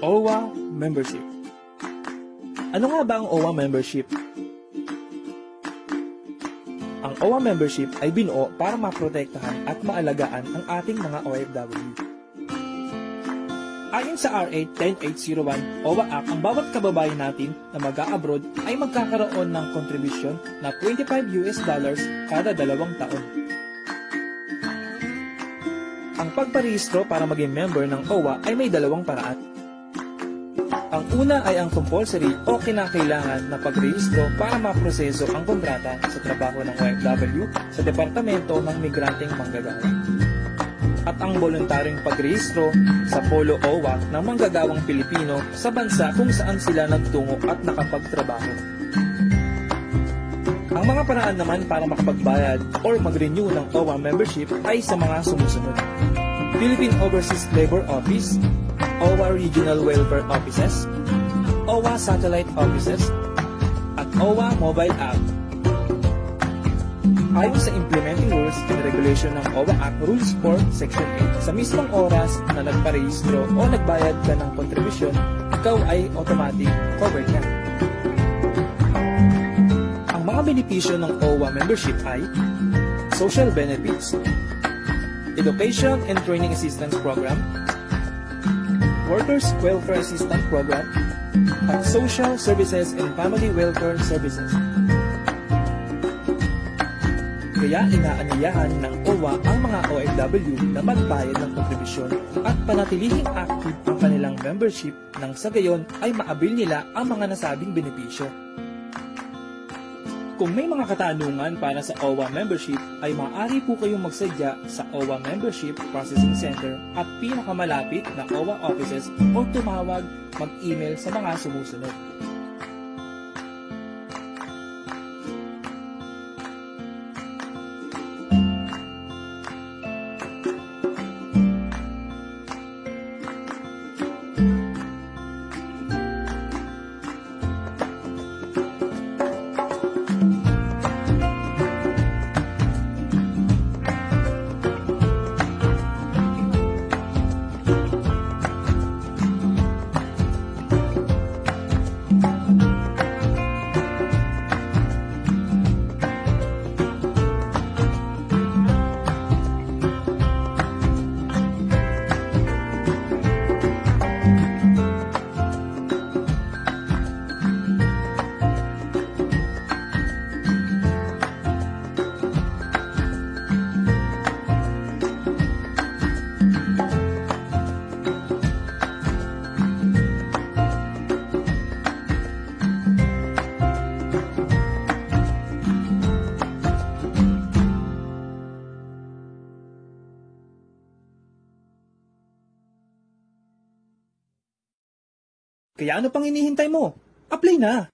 OWA Membership Ano nga ba ang OWA Membership? Ang OWA Membership ay binuo para maprotektahan at maalagaan ang ating mga OFW. Ayon sa RA 10801 OWA Act, ang bawat kababayan natin na mag-a-abroad ay magkakaroon ng kontribusyon na 25 US dollars kada dalawang taon. Ang pagparehistro para maging member ng OWA ay may dalawang paraan. Ang una ay ang compulsory o kinakailangan na pagrehistro para maproseso ang kontrata sa trabaho ng OFW sa Departamento ng Migranteng Manggagawa. At ang voluntaryong pagrehistro sa Polo OWA ng manggagawang Pilipino sa bansa kung saan sila nagtungo at nakapagtrabaho. Ang mga paraan naman para makapagbayad or mag-renew ng OWA membership ay sa mga sumusunod. Philippine Overseas Labor Office, OWA Regional Welfare Offices, OWA Satellite Offices, at OWA Mobile App. Ayon sa Implementing Rules and Regulation ng OWA Act Rules 4 Section 8, sa mismong oras na nagparehistro o nagbayad ka ng kontribusyon, ikaw ay automatic covered ka. Ang mga benepisyo ng OWA membership ay social benefits, Education and Training Assistance Program, Workers Welfare Assistance Program, at Social Services and Family Welfare Services. Kaya inaanyayahan ng OWA ang mga OFW na magbayad ng kontribusyon at panatilihing active ang kanilang membership nang sa gayon ay maabil nila ang mga nasabing benepisyo. Kung may mga katanungan para sa OWA membership, ay maaari po kayong magsadya sa OWA Membership Processing Center at pinakamalapit na OWA offices o tumawag mag-email sa mga sumusunod. Kaya ano pang hinihintay mo? Apply na!